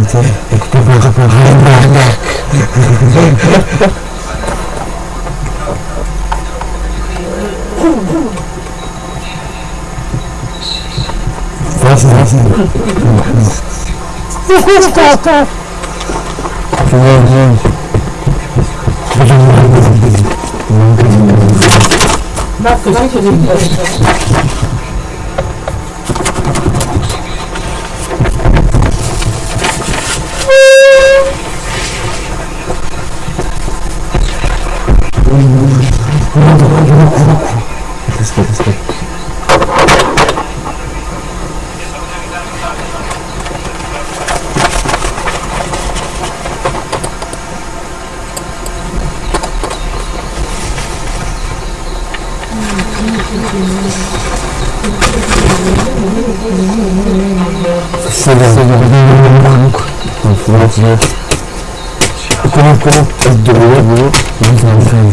dizer é que tu vais para lembrar. Faz assim. Bak, não, bak. Нет. Кому, кому, здорово, здорово, не знаю,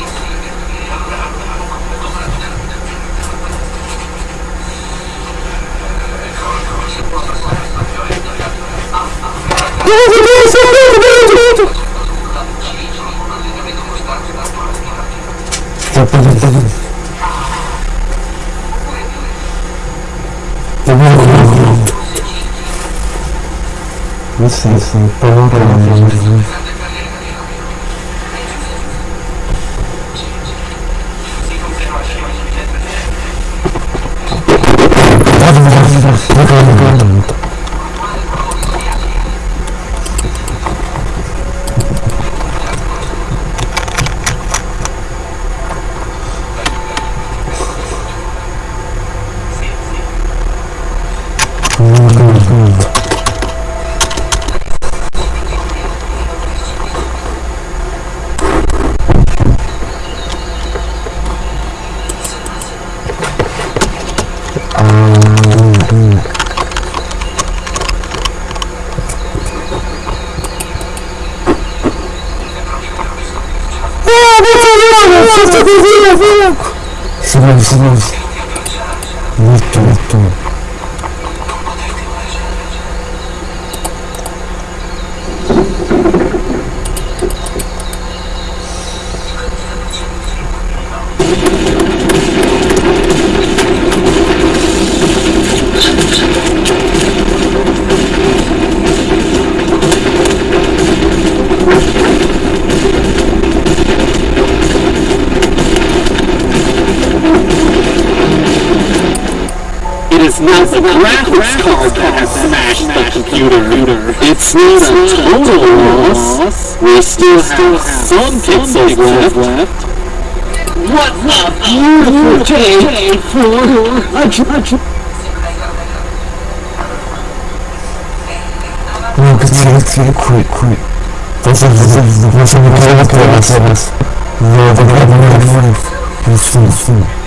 Licença, pelo amor de Deus. move there's still some pixels left. left. What a beautiful day for a judge. No, because they look so quick, quick. That's a little bit of a mechanical process. No, they're not enough. He's full, full.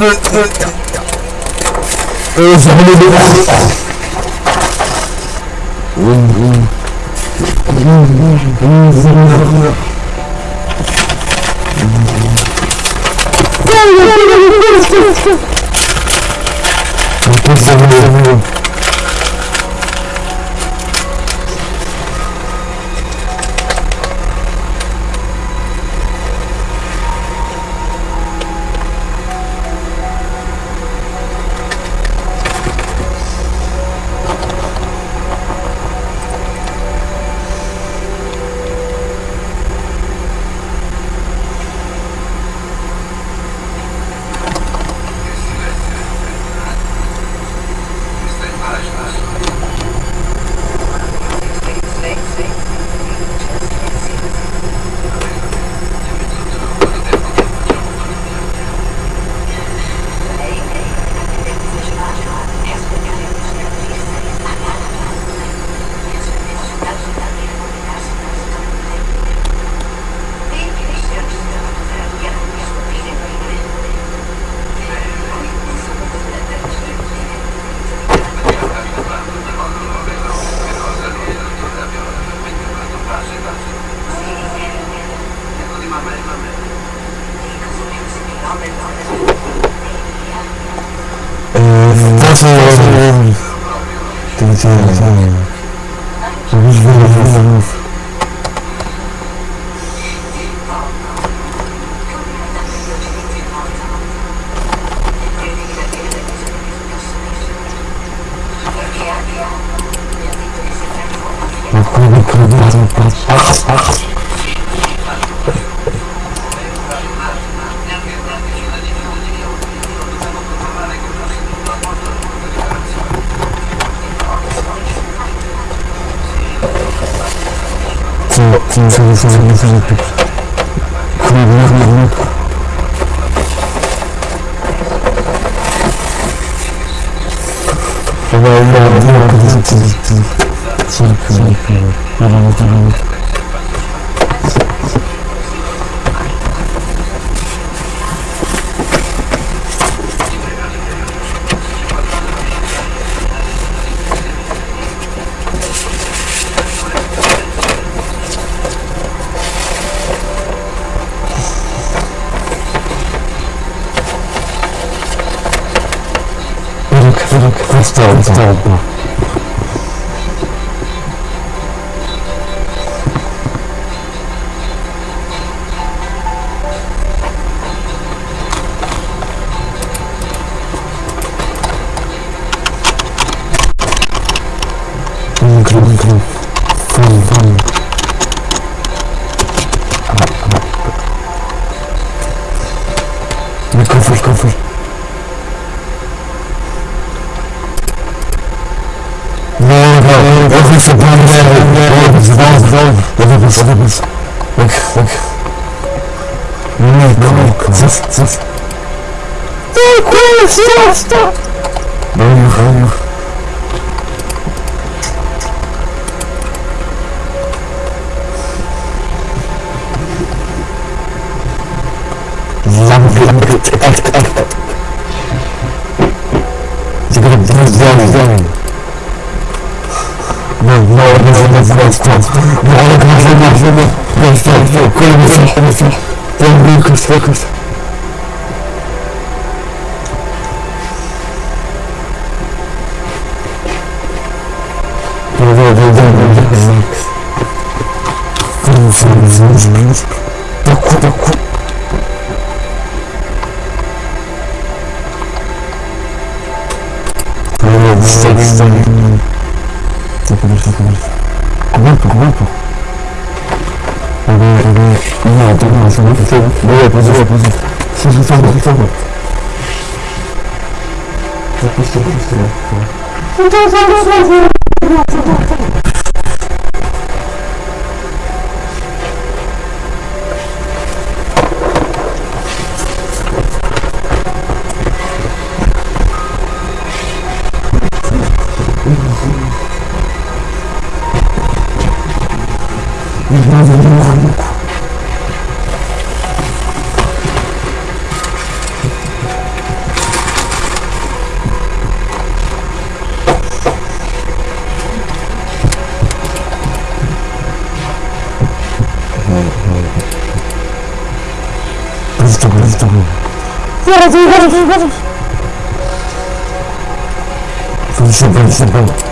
Eu sou do Thank you. Welcome Vabbè, vabbè. No, no, sono fermo. Vabbè, posso, posso. Sono fermo, sono fermo. Questo, questo, questo. Koşun koşun koşun.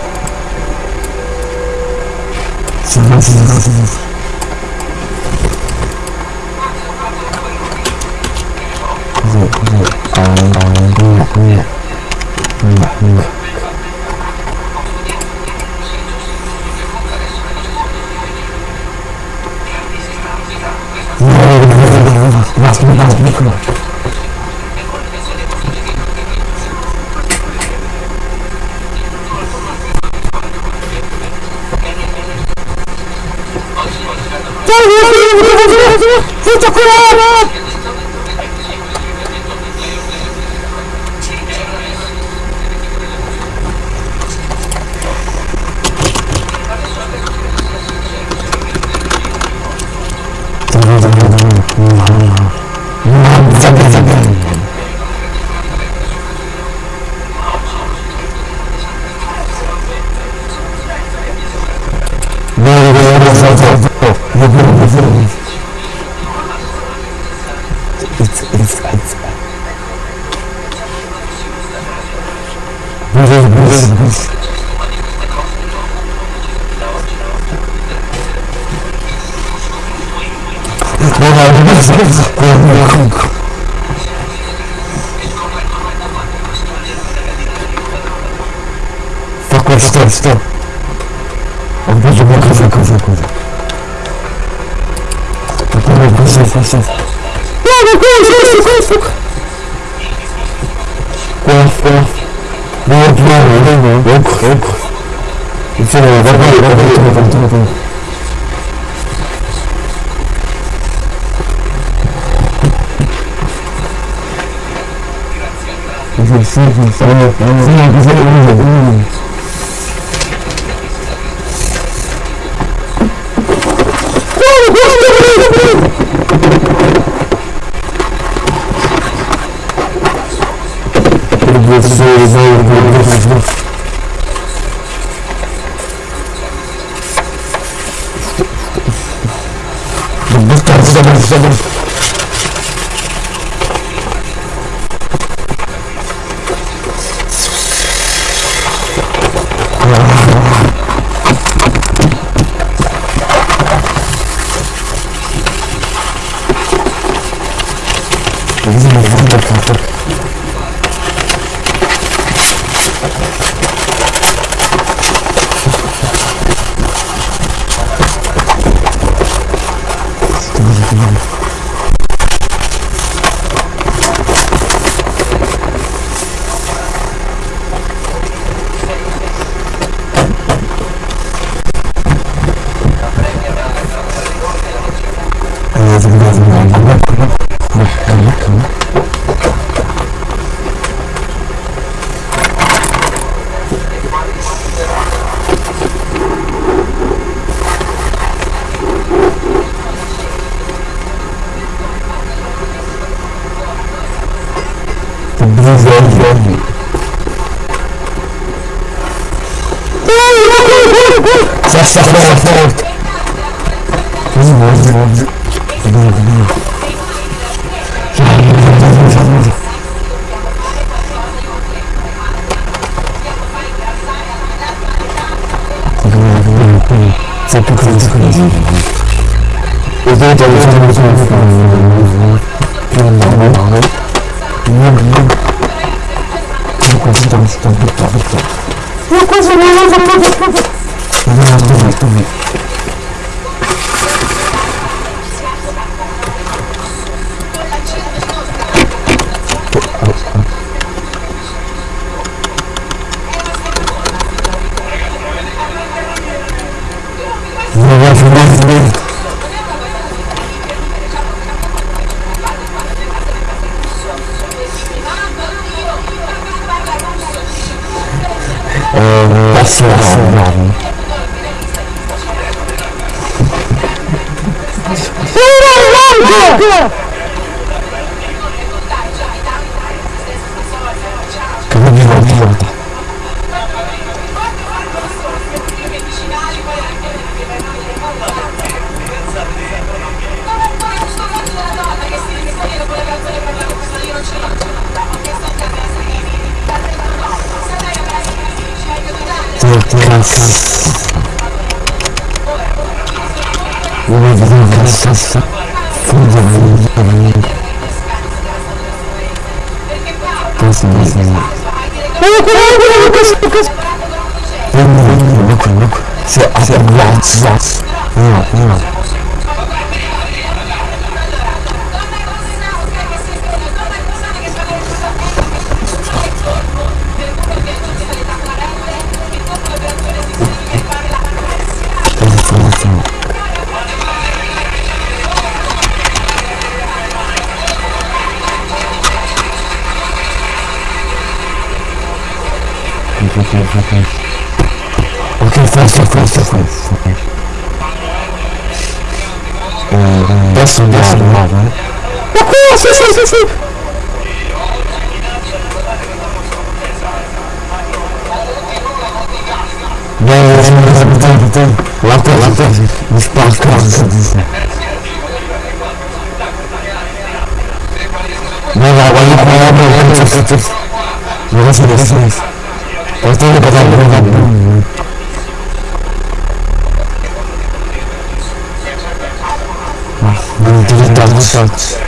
não não não não não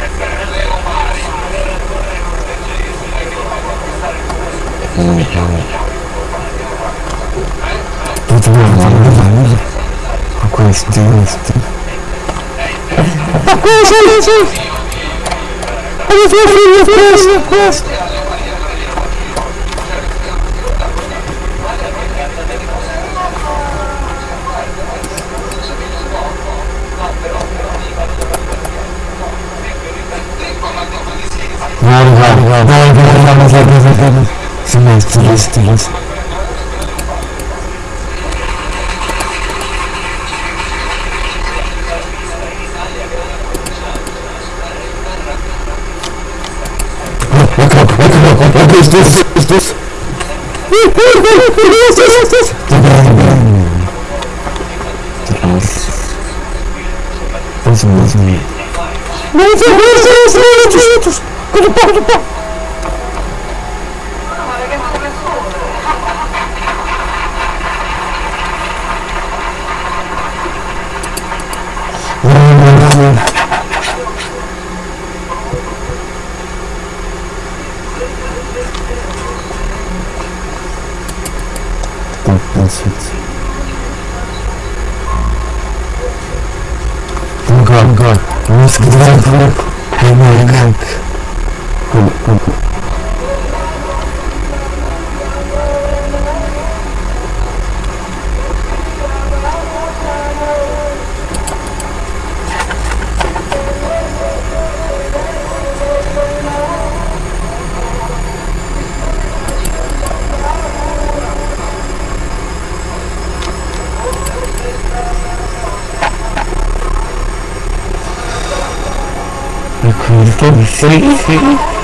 bom. Uma coisa deste. Uma coisa deste. Olha a minha frente, a minha frente. Beleza, beleza, beleza. Os dois, os dois. Nossa, nossa, nossa. Nossa, nossa, nossa, nossa. Cuidado, cuidado. city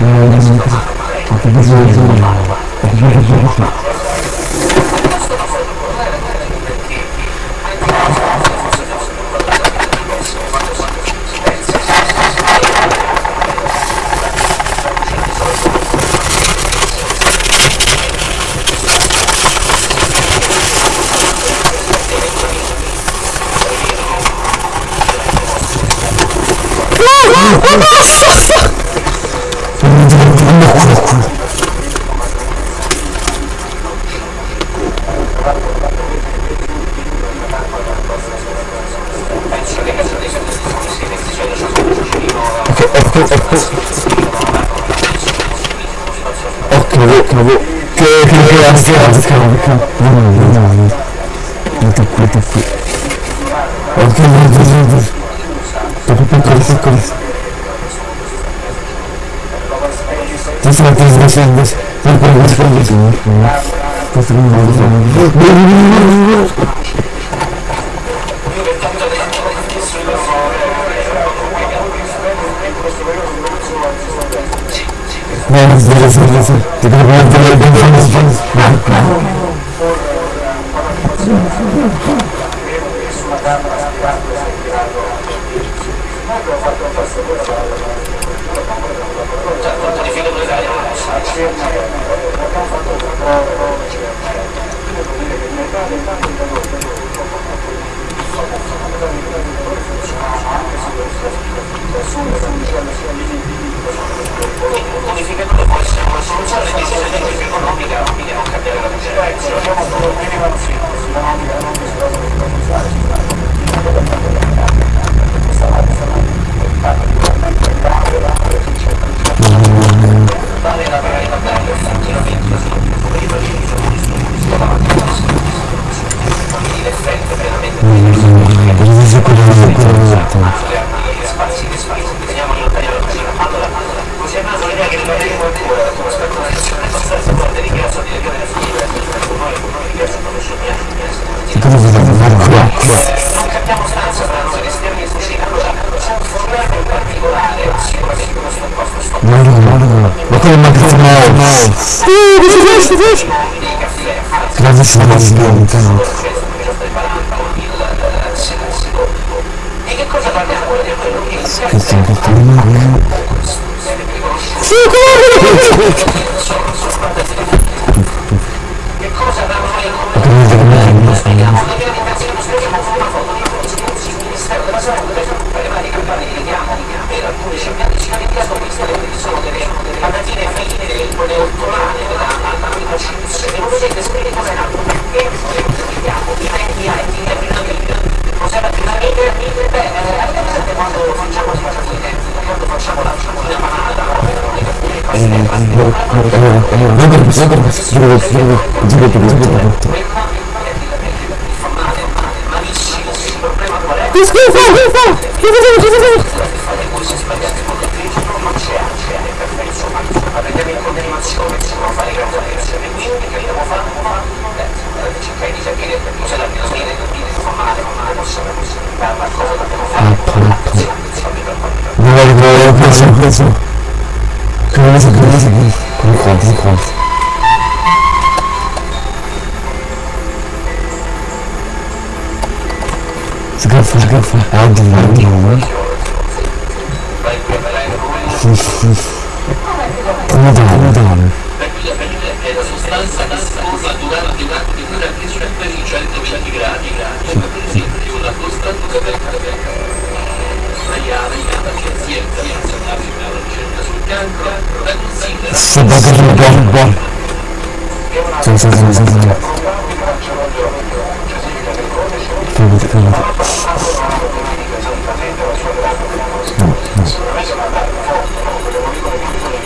Non ho bisogno di farlo. Ho bisogno di farlo. calma, calma, calma. Não, não, não. Não tem coisa aqui. Ok, meu Deus, meu Deus. Tá com coisa, com coisa. Tem certeza, deixa, deixa. Não pode mais fazer isso. Tá sendo mal, tá sendo mal. Menos, beleza, beleza. Tem que trabalhar, trabalhar, trabalhar. 아파 아파 내가 이거 옆에서 옆에서. 그래서 그래서. 그럼 거기서 거기서 스카프 스카프 아디 아디 후후후 보다 보다 è la sostanza che si forma durante un atto di temperatura per i 120 gradi, come per esempio la costanza del Maiale, la scienziata nazionale per la ricerca sul cancro, la considera Se bagagli buono buono Sì sì sì sì sì Figurati figurati No no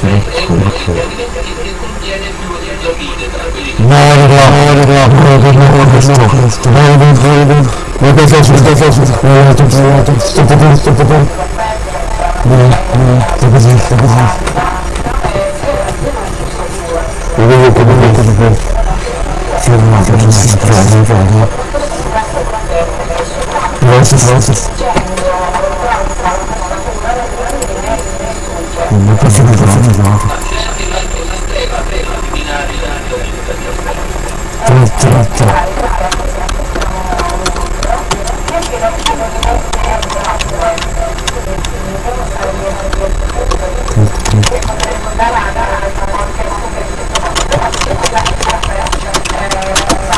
È un alimento che contiene più vitamine tra quelli che No, no, no, no, no, no, no, no, questo, questo, no, no, no, no, no, questo, questo, questo, questo, no, no, tutto, no, tutto, sto per, sto per, no, no, sto così, sto così. Lo vedo come lo vedo per, sì, no, che non si trova, non. Non posso più fare, Tratto, tratto.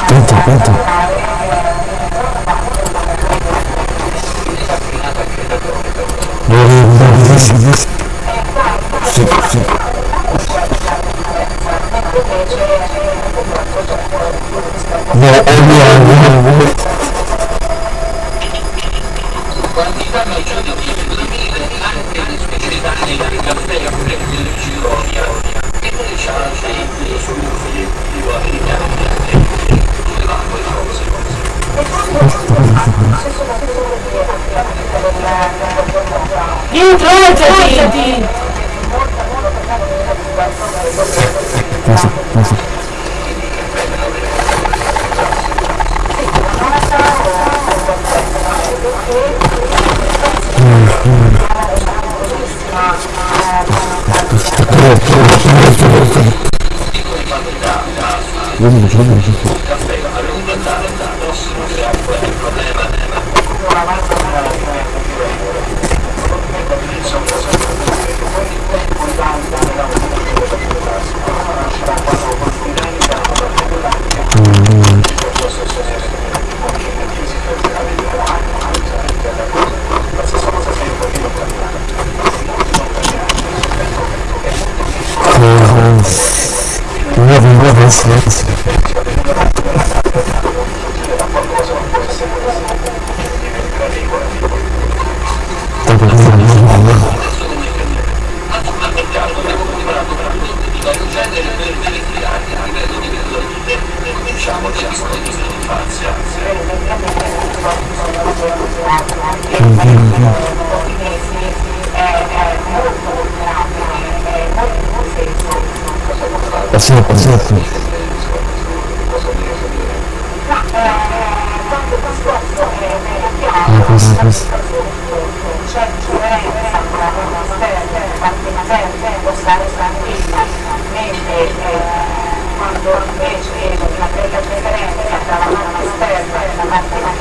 Pronto, pronto. Sì, Non avevo adesso. Dopo che questa. Passiamo, passiamo. Ah, questo, questo. quando invece la prima preferenza tra la mano esterna e la parte la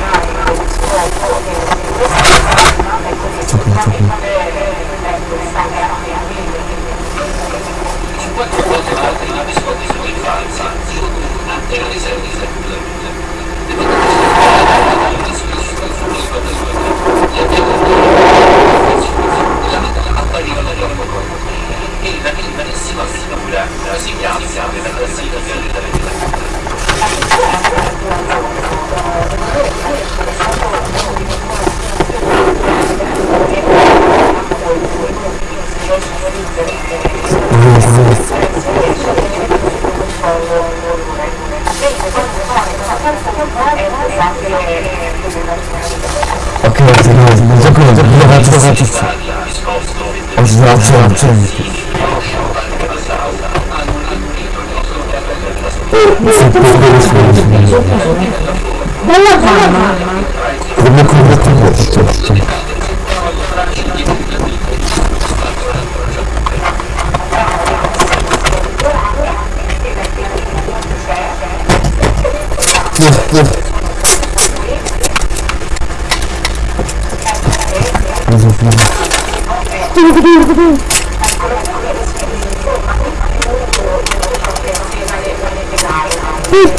mano del scopo che si esterna, e così sicuramente questa 50 quote parte in abiscotti sulla infanzia, notturna e la riserva di sempre. Le potete scoprire la discussa sulla sua persona, le abbiamo ottenuto la metà appariva la loro corpo. E la liberissima figura, la si chiama per la sigla violetta Thank you. Ok, non so come, non so come, non so come. Bella mamma! Come combattere questo?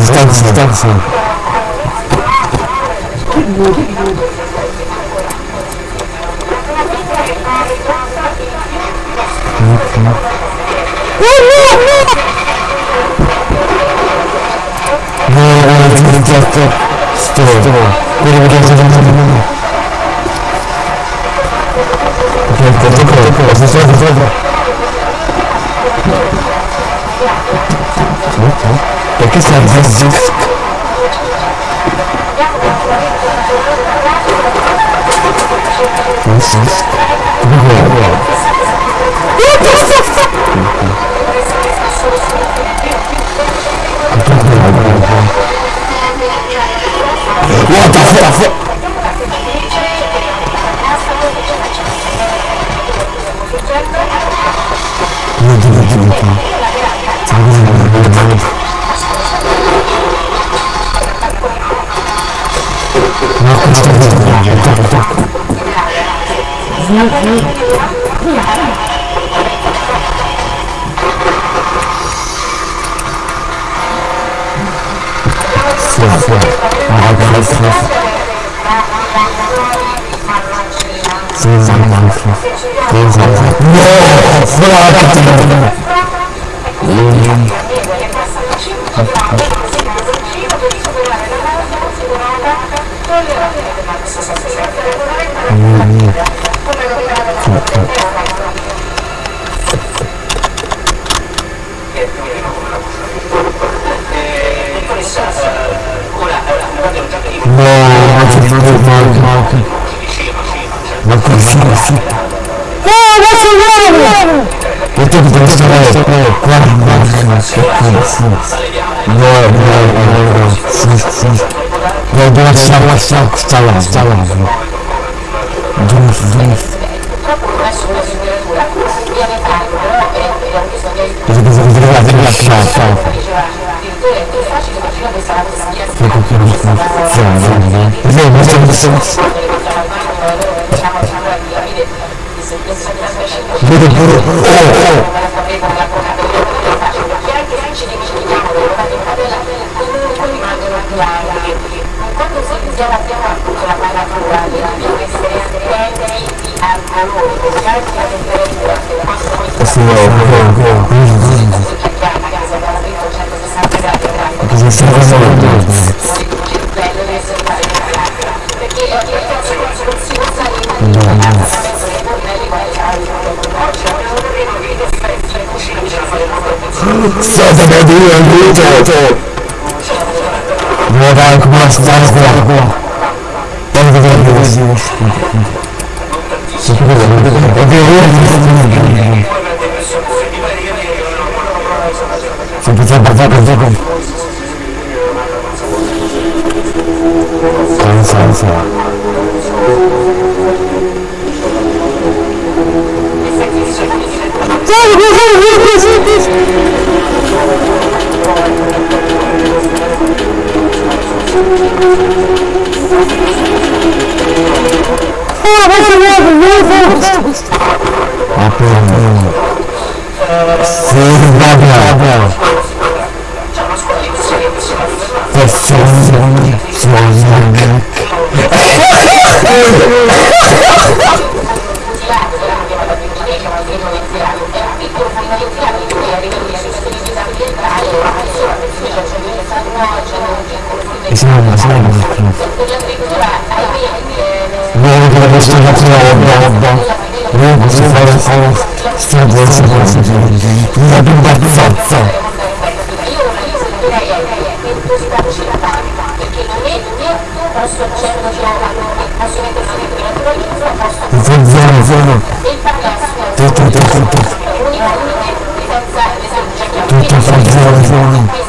Stop, stop, stop. Tylko, tylko, tylko, zresztą, zresztą. Jaki a ten zysk? Zysk? What the fuck? 하니까 자기 생각을 하는 나 진짜 모르겠다 일단 일단 좋았어. 아, No, sì. Sì, sì, sì. Sì, sì, sì. No! Fuori! dottoressa ora abbiamo già capito No, Vou começar a fita. Não, vai ser! Eu tenho que pensar em quatro barras que eu Não, não, não, não, fui, fui. Eu dou a sala, a sala que está lá, está lá. Vamos, vamos. Fico aqui no fundo. Vamos, vamos, vamos. Vamos, vamos, vamos. Grazie. State per dire aiuto! No dai, come la stai qua qua? Dai, dai, dai, dai, dai, dai, Sempre sempre sempre sempre è senza Santiago, meu amigo, la restaurazione roba non si fa la stradezza con la gente una bimba forza zero zero tutto tutto tutto tutto fa zero zero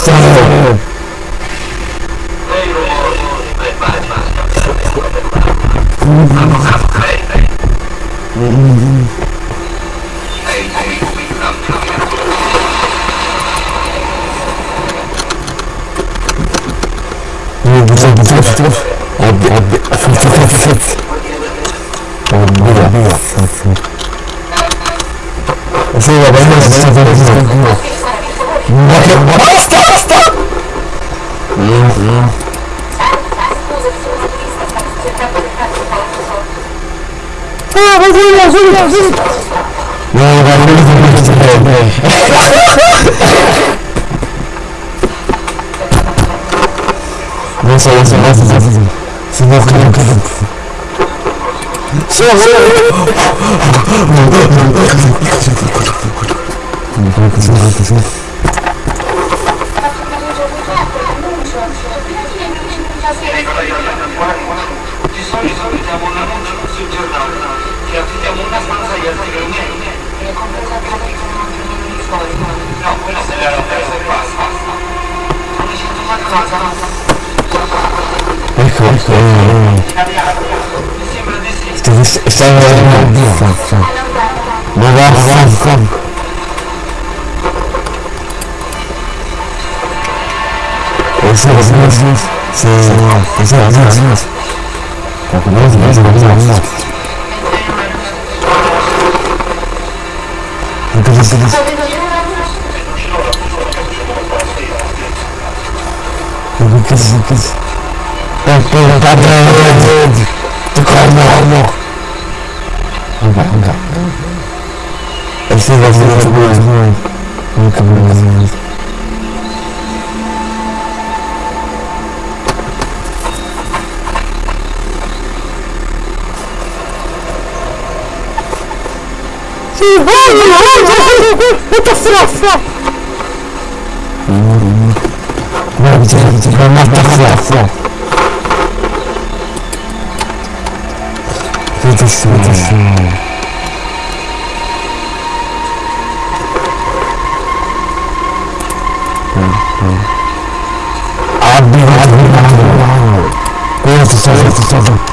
Abi abi. Abi abi. Abi abi. Enggak, enggak. Enggak, enggak. Enggak, enggak. Enggak, enggak. Это срафа! Это что, это что? Отбивай, отбивай, отбивай! Куда ты сажаешь, ты сажаешь?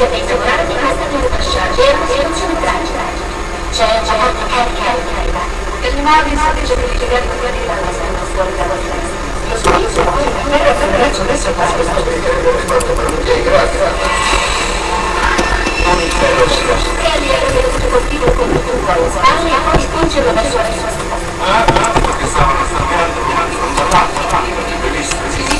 Siete in sovrano di casa di Russia, rivoluzione tragica. C'è gente. Per le navi state già verificate con la vita, ma stanno fuori dalla finestra. Lo spirito poi è la febbrezza adesso è passato. Non il ferro si costa. Kelly venuto colpito con un colpo. Stanley a poi spingerlo verso la sua. Ah, ah, perché stavano stampando, non hanno fatto.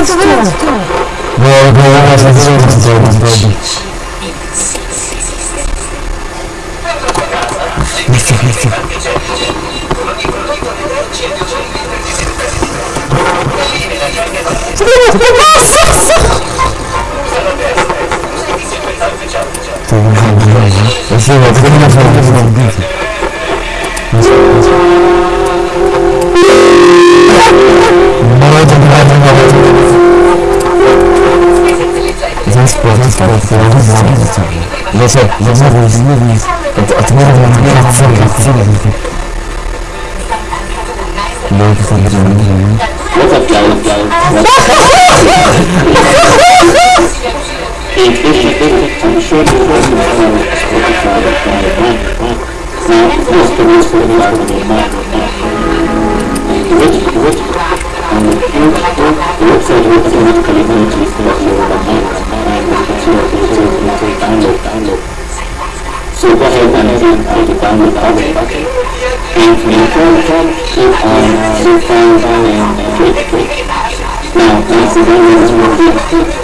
That's too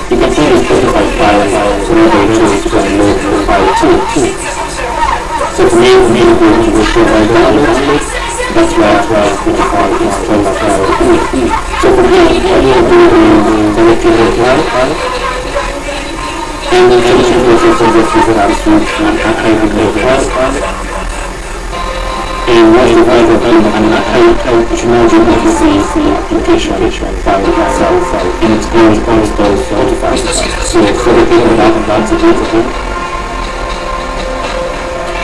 You can see it's triggered by fire, so we the fire too. So the main main is the. That's why that's why it's going to fall is turned by fire too. So for me, I need to do the electrical cloud. And the change process of this is an absolute and archiving cloud in what is right for him and I hope which imagine if you see the application by itself and it's always always both fortified. So for the people that have lots of people.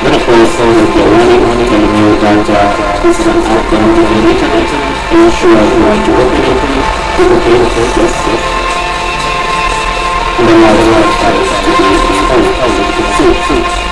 Then of course there is the learning on it and you that this is an outbound on the internet and you sure you want to open it, click OK with it, yes, yes. And then now the right side is to be, oh, oh, you can see, see.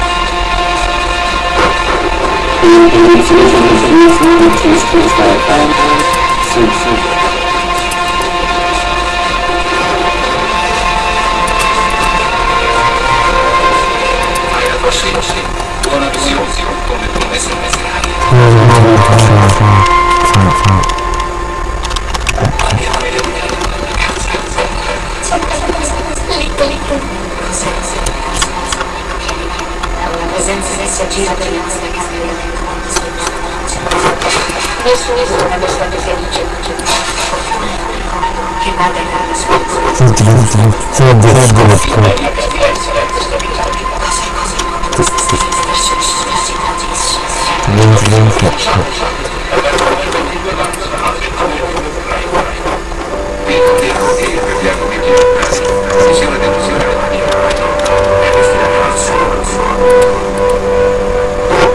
Senses is so cheap, I don't know how to nessuno una persona felice che vada in casa sua Senti, senti, senti, senti, Senti, senti.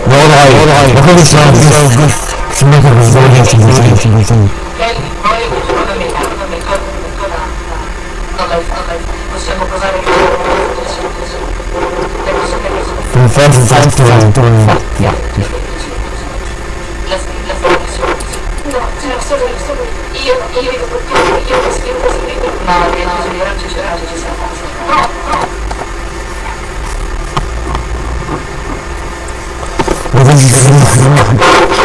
No, dai, dai, ma come si possiamo posare no, c'era solo, solo io, io vedo proprio, io ho scritto, scritto no, io non grande, c'era, ci sarà no, no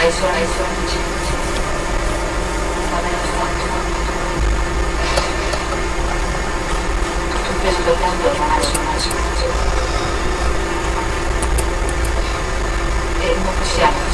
Hai solo, hai solo amici. Va bene, fatto. Tutto il peso del mondo ormai su una E non possiamo,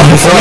الله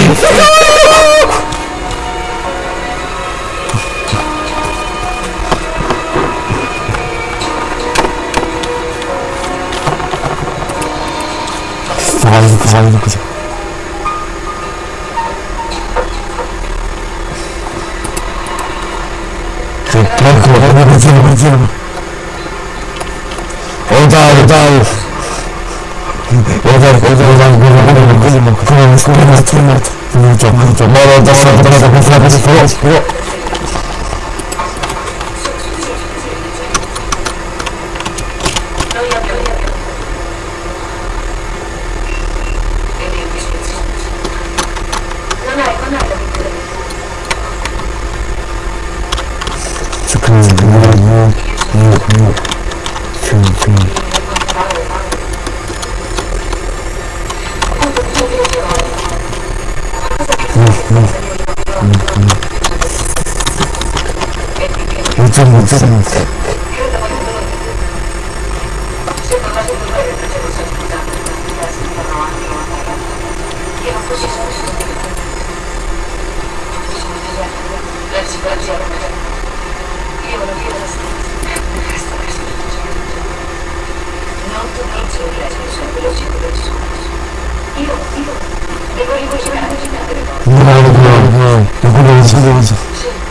요즘 요즘 이거 이거 이거 이거 이거 이거 이거 이거 이거 이거 이거 이거 이거 이거 이거 이거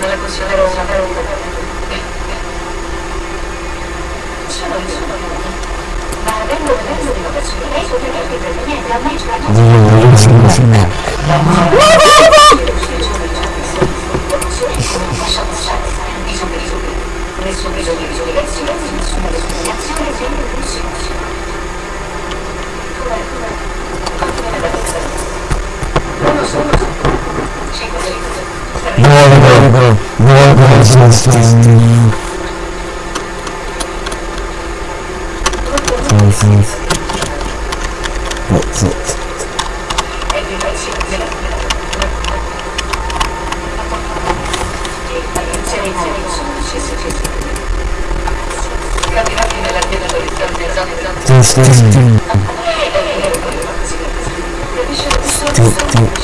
non le considero una vera Sono io, sono io. Ma avendo preso di una lei potrebbe intervenire a me ci raggiunge. No, non si può finire. No, no, no! Nessun bisogno di sollevarsi, nessuna discriminazione, sempre più silenzio. Come, come, come la testa? Non lo so, non lo so. Cinque, cinque. More labor, more resistance. License. That's it. Just, just, just, just, just, just.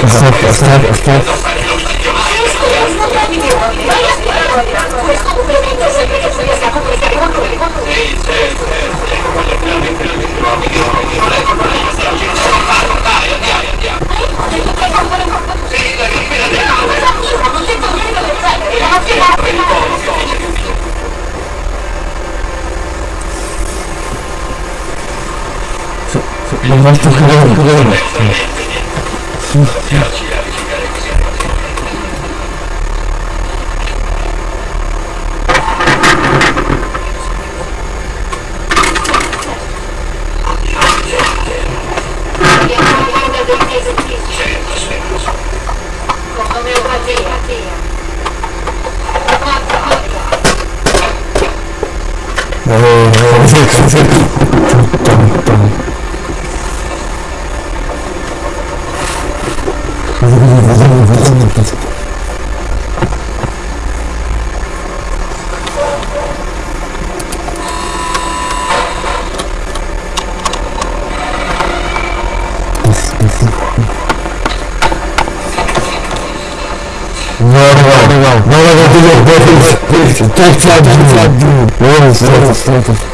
Оставь, оставь, оставь. Леванту Кулеву, Кулеву. Mmm. 走走走。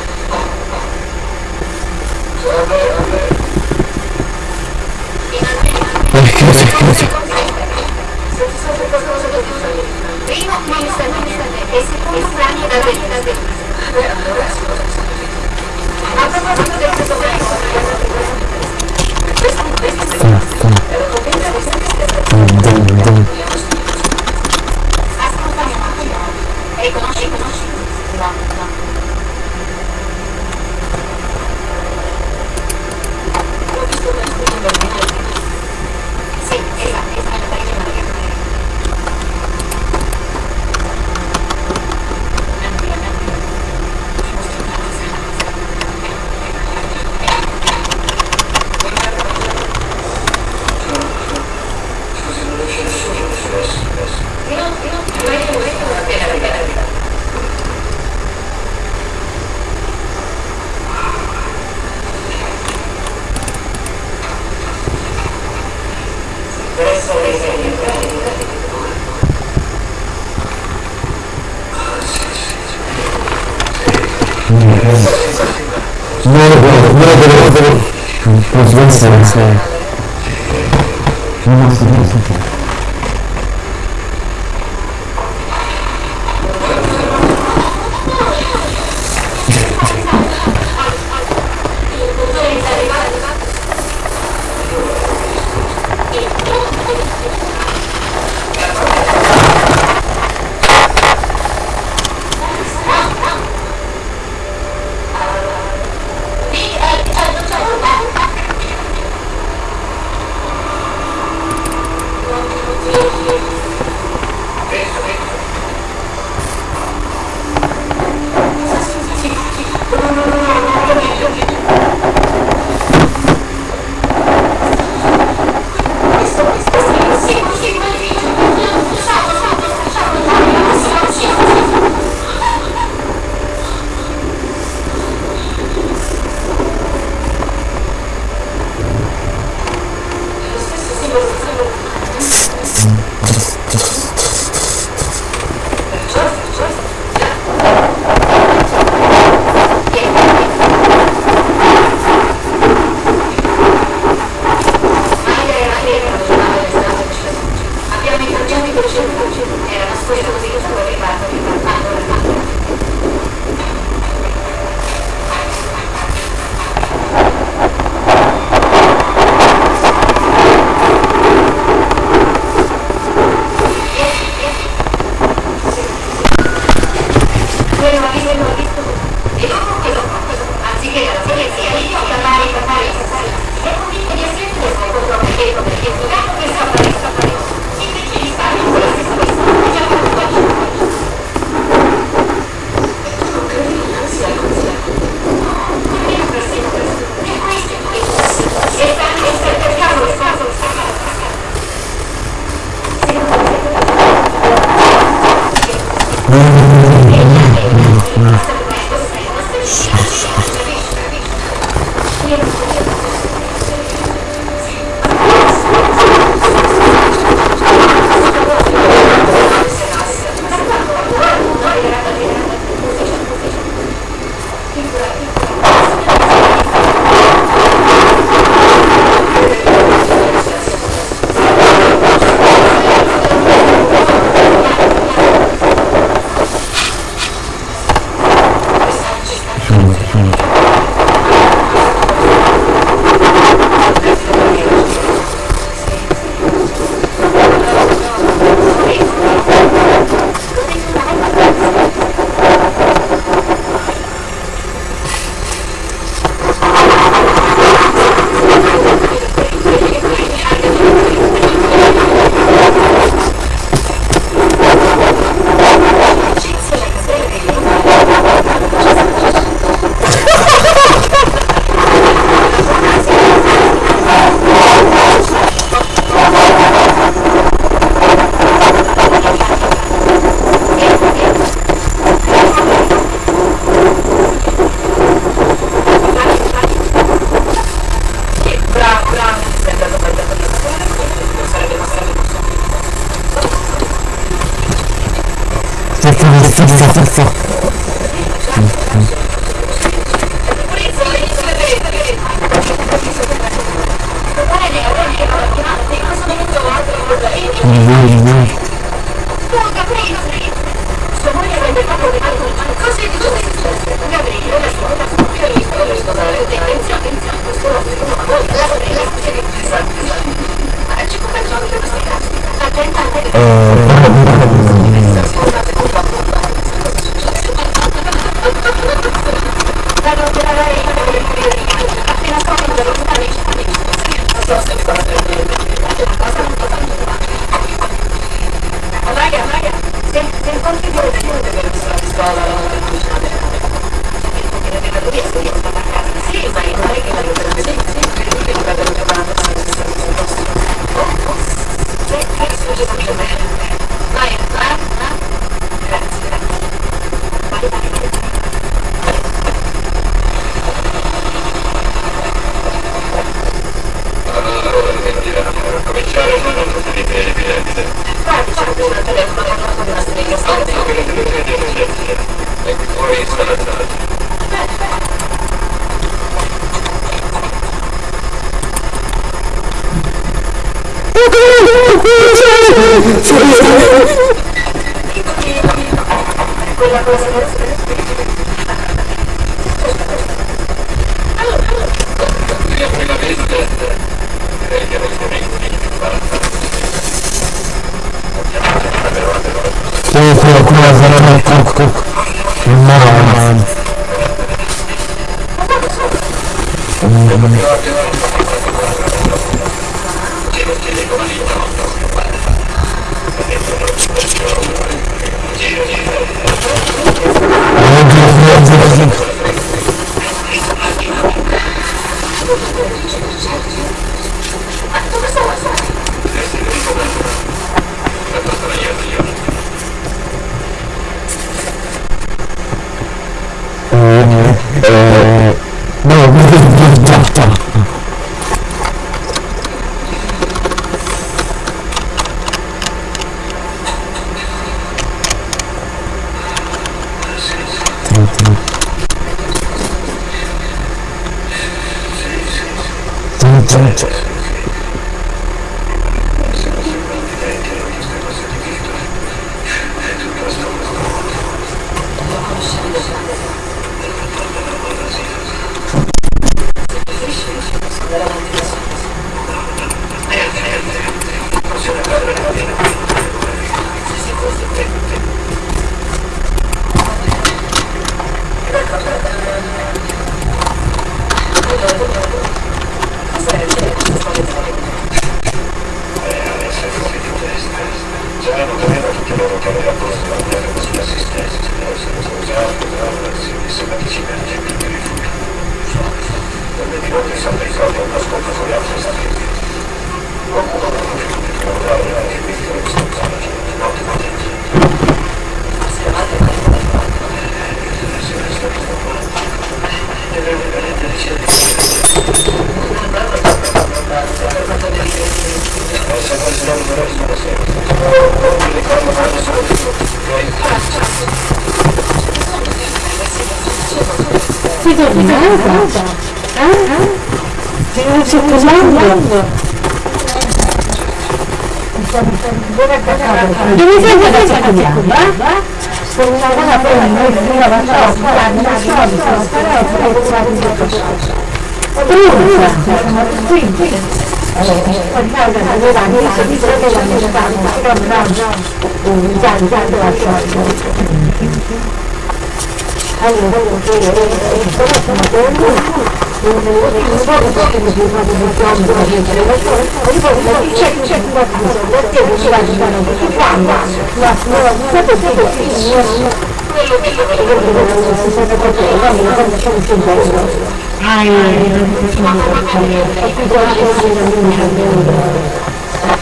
Ah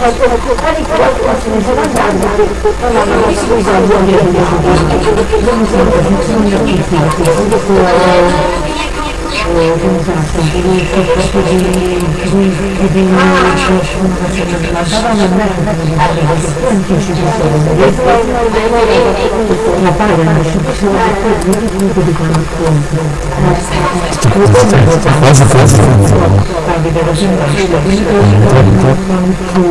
Grazie a tutti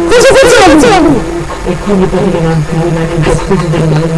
quasi quasi cosa funziona? e quindi potevano anche rimanere in del mondo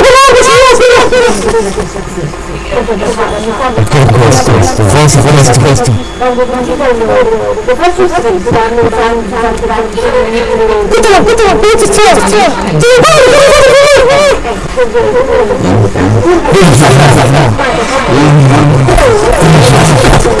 Perché questo? Questo? Forse questo? Questo? Ditelo, ditelo, questo c'è, c'è! Ti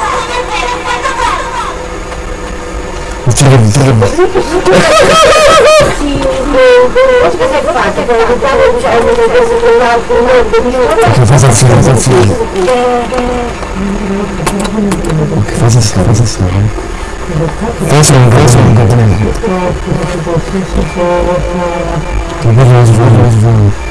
Jim Jim Che cosa sta? Cosa sta? Che cosa sta? Cosa sta? Penso non penso non capisco. Che cosa sta?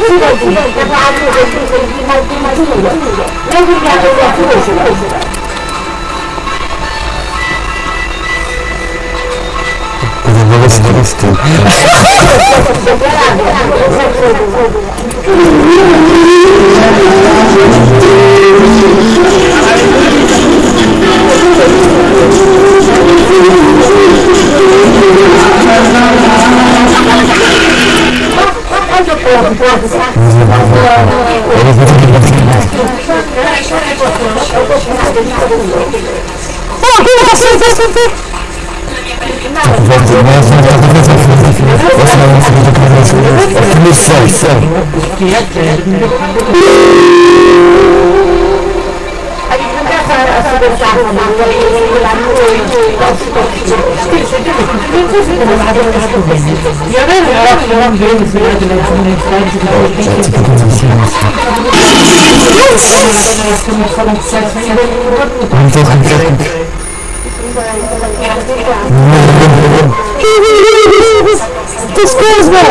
così, per l'altro che tu sei di Martino Noi vogliamo che tu sei Cosa dovresti? Thank you. Quanto pouco, quanto? Pô, que você fez? Você fez? Missão, missão. This goes well.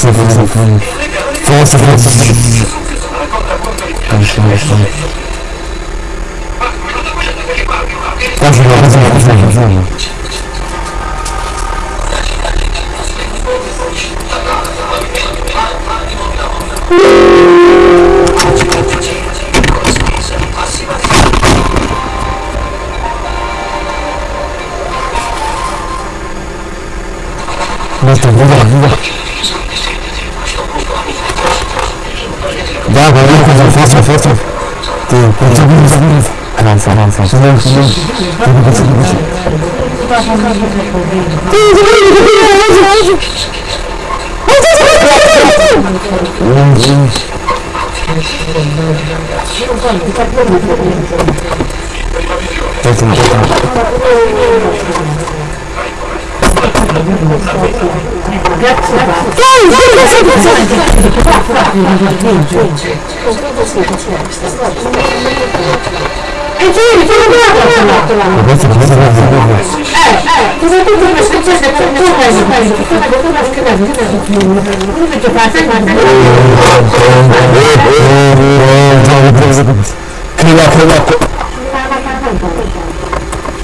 философ, философ, философ, философ. Конечно, конечно. Тоже я разумно, разумно, разумно. Ну это, ну да, ну да. Да, поехал, фосфор, фосфор. Ты потяни, потяни. Ранса, ранса. Сюда, сюда. Так, так. E giri, ti ho dato la Eh, eh, cosa tu mi hai successo? Come tu mi hai successo? Come tu mi hai successo? Come tu mi hai successo? Come tu mi hai successo?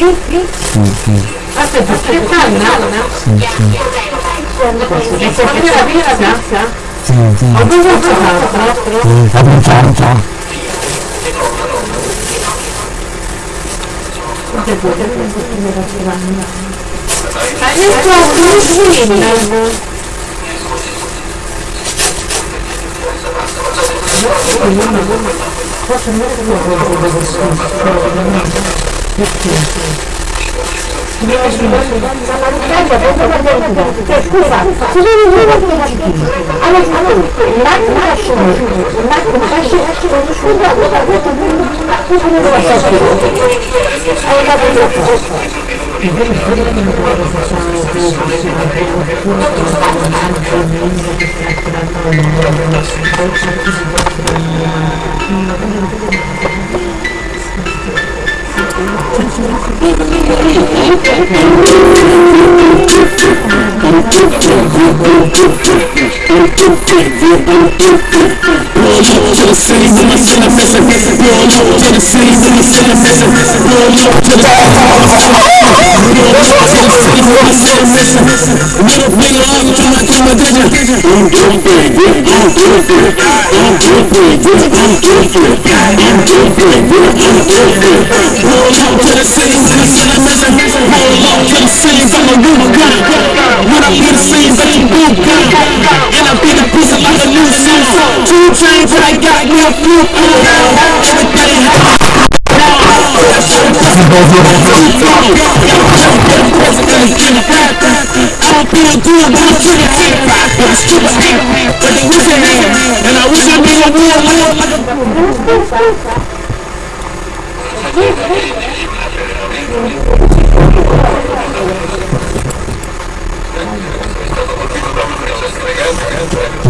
Aspetta, che panna? Posso aprire la tazza? Sì, sì. Ho bevuto l'altro? Sì, apri la tazza. Adesso ho un bimbo. Forse non è quello che ho detto scusa, ci sono due partecipini. Allora, un attimo lasciamo, un attimo lasciamo, scusa, cosa ha detto? Cosa ne vuoi sapere? Hai capito questo? Thank you. Thank you. Roll low to the city when we still a missing Roll low to the city when we still a missing Roll low to the Roll low to the city when we still a missing Little nigga, I'm trying to do my digit I'm doing big, I'm doing big I'm doing big, I'm doing big I'm doing big, I'm doing big Roll low to the city when we still a missing Roll low to the city from a new gun When I be the same, but you do gun And I be the piece of like a new sound Two chains brains and I got me a few Everybody have I'll be a good one to the hip hop, but it's too hip, but it was a man, and I wish I made a war like a...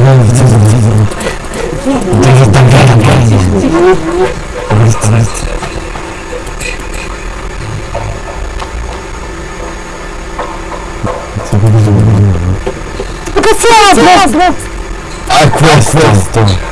Thank you. Dritta, bene, bene. Dritta, dritta. Ma cos'è? È questo! questo.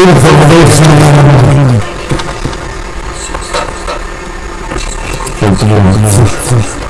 Фильм «Забывай»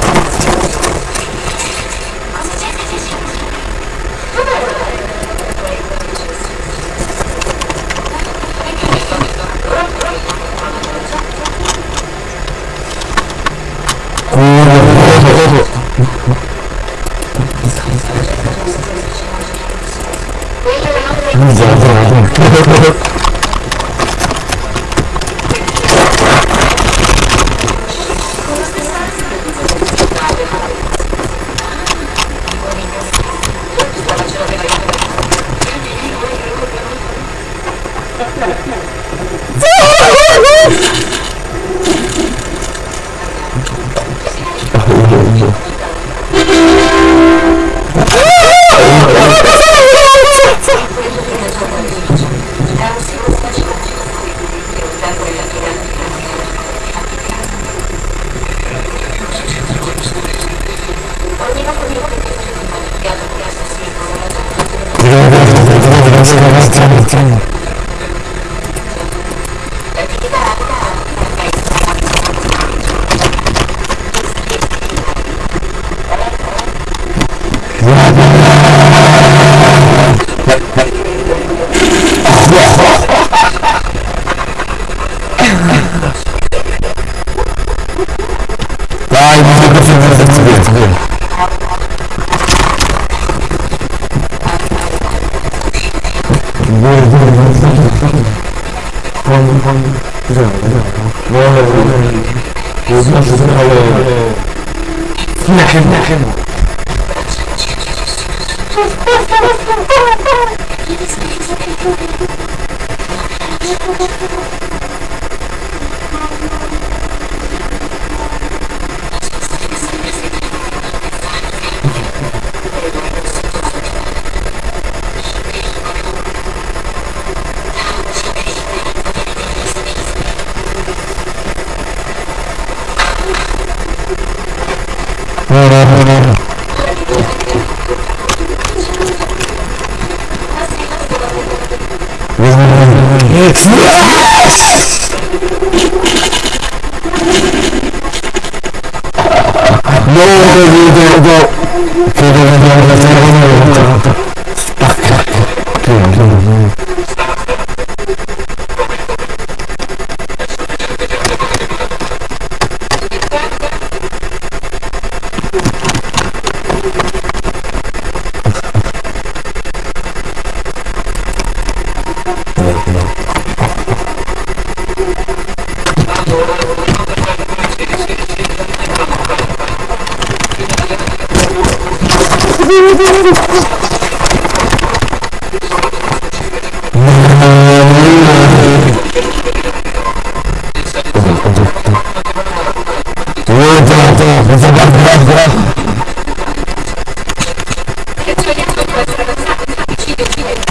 que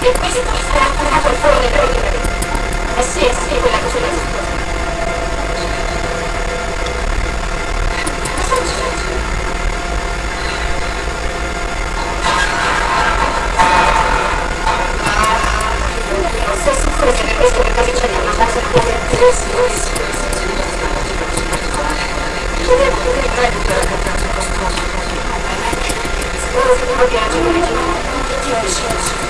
che questo ci sarà attaccato al cuore proprio. Eh sì, eh sì, quella cosa lì. Sei sicuro che per questo che cosa c'è da mangiare se può essere? Sì, sì, sì. Chiediamo che il reddito è tanto costoso. Spero che non lo piacciono le giornate. Sì, sì, sì.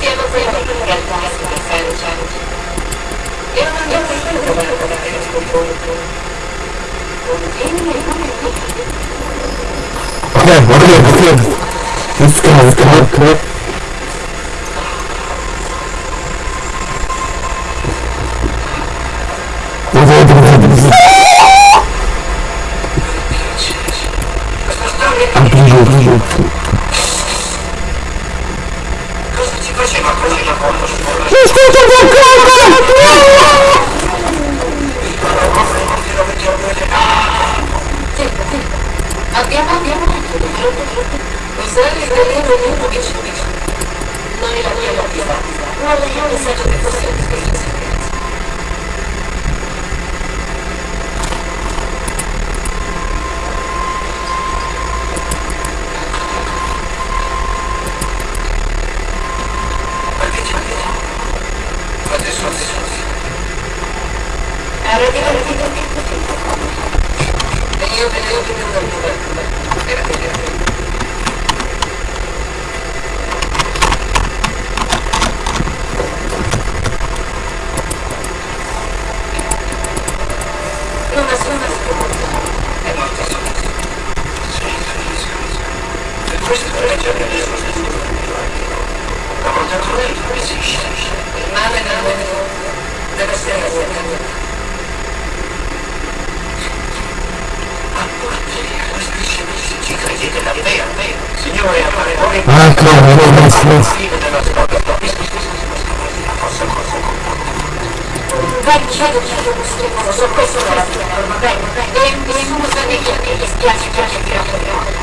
Siamo sempre in realtà, signor Sanchez. Io non ho mai Okay, okay, okay. Let's go, let's go, come on. Thank you. Ancora, adesso. Vai, chiedo, chiedo questo, so questo non la chiamo, va bene, va bene, nessuno sa di chi mi dispiace, piace, piace, piace.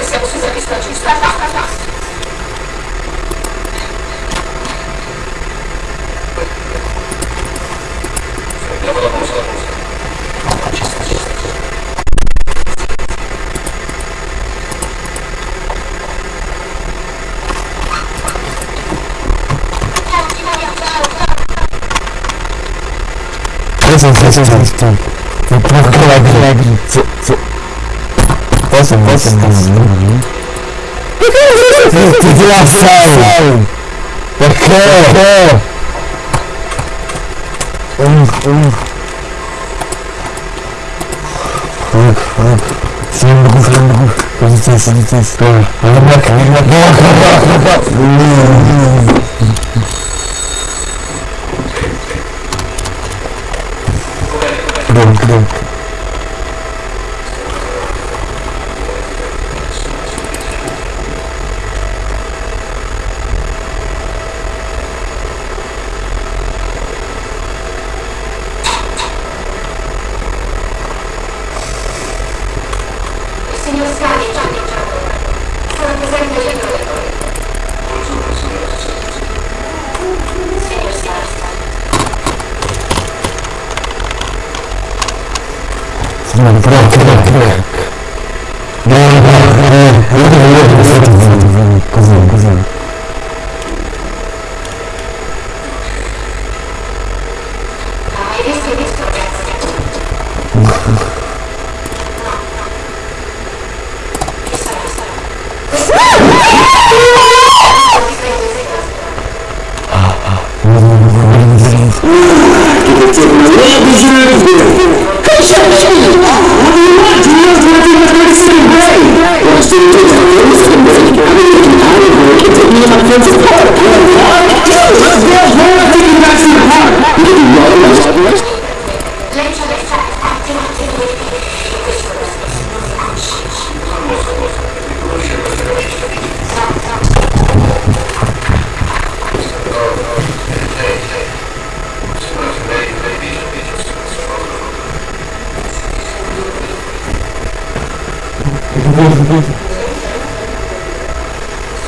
Estamos usando estatísticas. Façam, façam, façam. Vou procurar alegre. Posso, posso? Te deu a fala. Por quê? Um, um. Frango, frango. Com licença, licença. Olha a boca, olha a boca. do.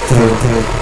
Так, так.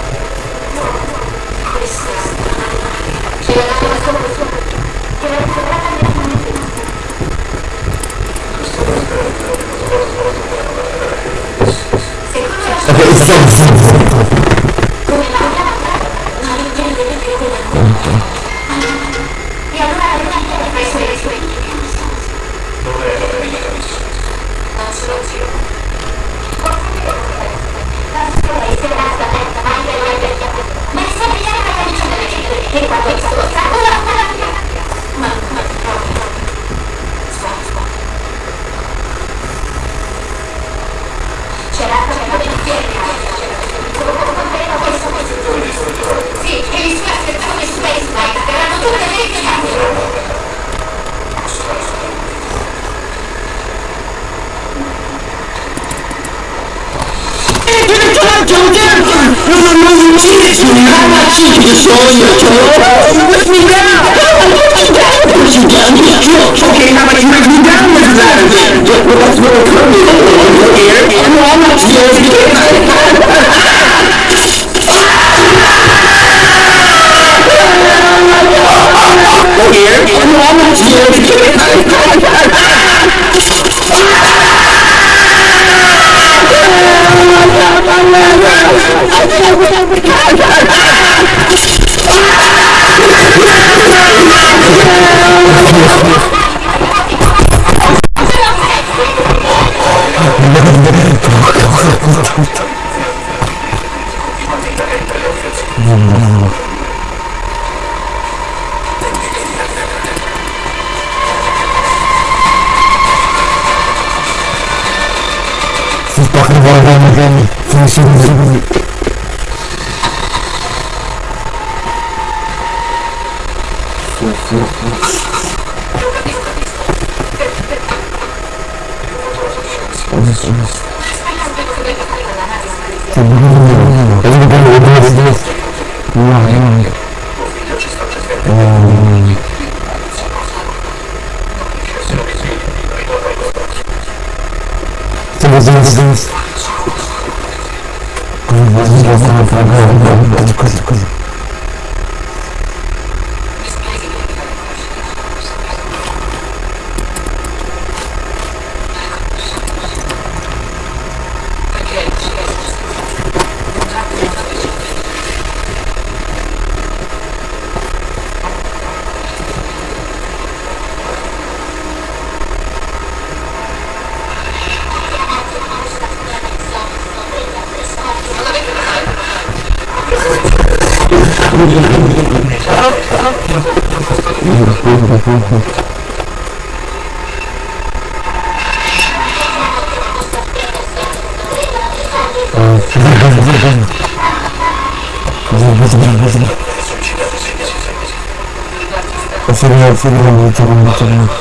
como